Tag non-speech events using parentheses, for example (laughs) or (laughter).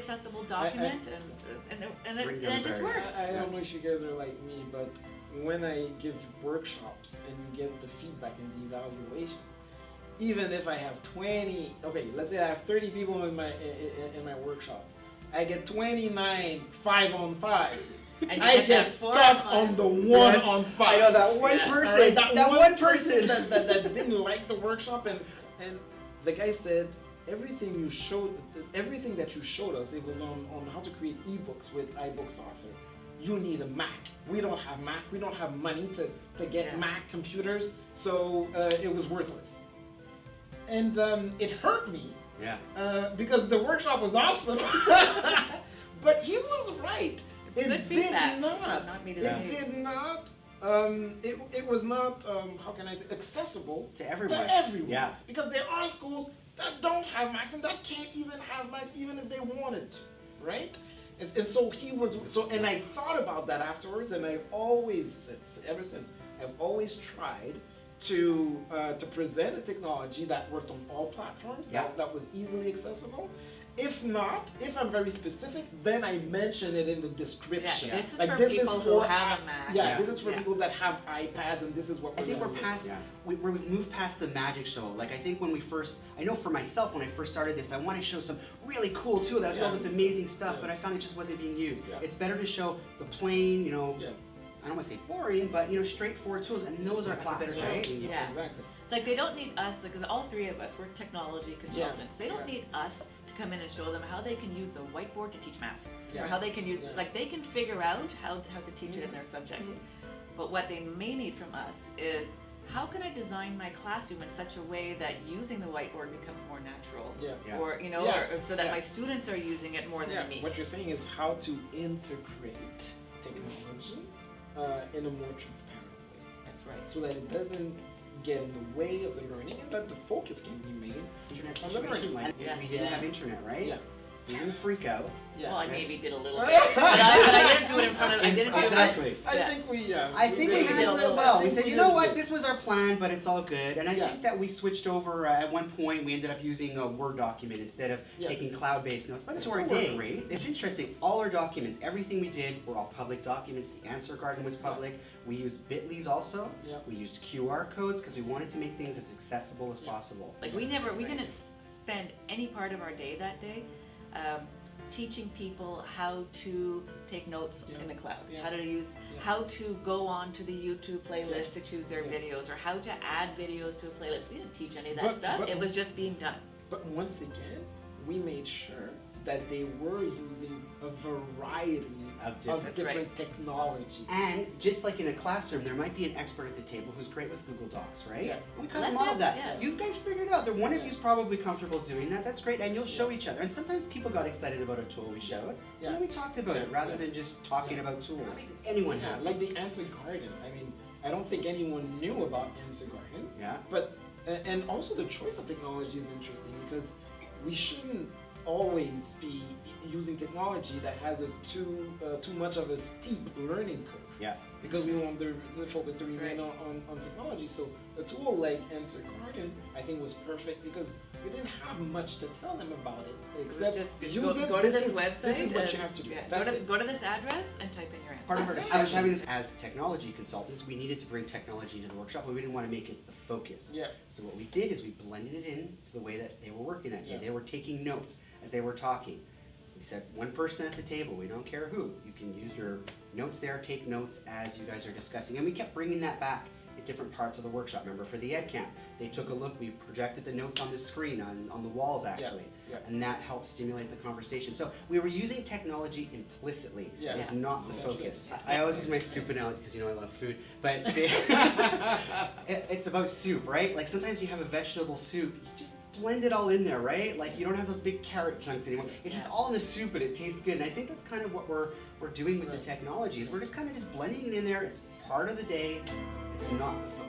accessible document and, and, it- and it, and it just works. I, I don't know if you guys are like me, but when I give workshops and you get the feedback and the evaluations, even if I have 20, okay, let's say I have 30 people in my in, in my workshop, I get 29 five on fives. And I get get stuck on on the one Yes, on I know that one Yeah. person. Alright, that, one person. (laughs) that, that, that didn't like the workshop and and the guy said everything you showed everything that you showed us it was on, on how to create ebooks with iBooks author you need a mac. We don't have mac. We don't have money to, to get Yeah. mac computers so uh, it was worthless. And um, it hurt me Yeah. uh, because the workshop was awesome. (laughs) But he was right. It's it good did feedback. not. Not meet it did not um, it, it was not um, how can I say accessible To everyone. to everyone. Yeah. Because there are schools that don't have Macs and that can't even have Macs even if they wanted to, right? And, and so he was so and I thought about that afterwards and I've always ever since I've always tried to uh, to present a technology that worked on all platforms Yeah. that, that was easily accessible. If not, if I'm very specific, then I mention it in the description. Yeah, this is Like for this people is who for have i- a Mac. Yeah, Yeah. this is for Yeah. people that have iPads and this is what I we're think we're past, Yeah. we, we're- we've moved past the magic show. Like I think when we first, I know for myself when I first started this, I wanted to show some really cool tool that was all this amazing stuff, Yeah. but I found it just wasn't being used. Yeah. It's better to show the plain, you know, Yeah. I don't want to say boring, but you know, straightforward tools, and those are a lot better right? Yeah. Exactly. It's like they don't need us, because all three of us, we're technology consultants. They don't Yeah. need us to come in and show them how they can use the whiteboard to teach math. Yeah. Or how they can use, Yeah. like they can figure out how, how to teach it in their subjects. Mm-hmm. But what they may need from us is, how can I design my classroom in such a way that using the whiteboard becomes more natural? Yeah. Yeah. Or, you know, Yeah. or, so that Yeah. my students are using it more than Yeah, me. what you're saying is how to integrate technology uh, in a more transparent way, That's right. so that it doesn't get in the way of the learning, and that the focus can be made Internet on the learning. like Yeah. we didn't have internet, right? Yeah. We didn't freak out. Yeah. Well, I maybe did a little (laughs) bit, but I, but I didn't do it in front of, I didn't do it. Exactly. I Yeah. think we. Uh, I think we did- did a handled little it bit. well. I We said, we you know what, good. this was our plan, but it's all good. And I Yeah. think that we switched over uh, at one point. We ended up using a Word document instead of Yeah. taking cloud-based notes. But It to our worked day, great. it's interesting. All our documents, everything we did, were all public documents. The answer garden was public. We used Bitly's also. Yeah. We used QR codes because we wanted to make things as accessible as Yeah. possible. Like we never, we didn't spend any part of our day that day um, teaching people how to take notes Yeah. in the cloud, Yeah. how to use, Yeah. how to go on to the YouTube playlist to choose their videos, or how to add videos to a playlist. We didn't teach any of that But- stuff. but- it was just being done. But once again, we made sure that they were using a variety Of of different- different, Right. technologies. And just like in a classroom, there might be an expert at the table who's great with Google Docs, right? Yeah. And we kind of modeled that. yeah. You guys figured it out. The one of Yeah. you's probably comfortable doing that. That's great, and you'll show Yeah. each other. And sometimes people got excited about a tool we showed, Yeah. and then we talked about it rather Yeah. than just talking Yeah. about tools. Anyone yeah, have? like the Answer Garden. I mean, I don't think anyone knew about Answer Garden. yeah. But and also the choice of technology is interesting because we shouldn't always be using technology that has a too uh, too much of a steep learning curve. Yeah. Because we want the, the focus to That's remain right. on, on, on technology. So a tool like Answer Garden, I think, was perfect because we didn't have much to tell them about it It except just use go, it. go to this this is, website. This is what and- you have to do. yeah, go, to, go to this address and type in your answer. Part of our, That's I was it. having this as technology consultants. We needed to bring technology into the workshop, but we didn't want to make it the focus. Yeah. So what we did is we blended it in to the way that they were working that day. Yeah. They were taking notes as they were talking. We said one person at the table. We don't care who. You can use your notes there, take notes as you guys are discussing, and we kept bringing that back at different parts of the workshop. Remember for the ed camp, they took a look. We projected the notes on the screen on, on the walls actually, yeah. and that helped stimulate the conversation. So we were using technology implicitly. Yeah. It was not the That's it. focus. I always use my soup analogy because you know I love food, but (laughs) (laughs) it- it's about soup, right? Like sometimes you have a vegetable soup, you just blend it all in there, right? Like you don't have those big carrot chunks anymore. It's just all in the soup and it tastes good. And I think that's kind of what we're we're doing with Right. the technologies. We're just kind of just blending it in there. It's part of the day. It's not the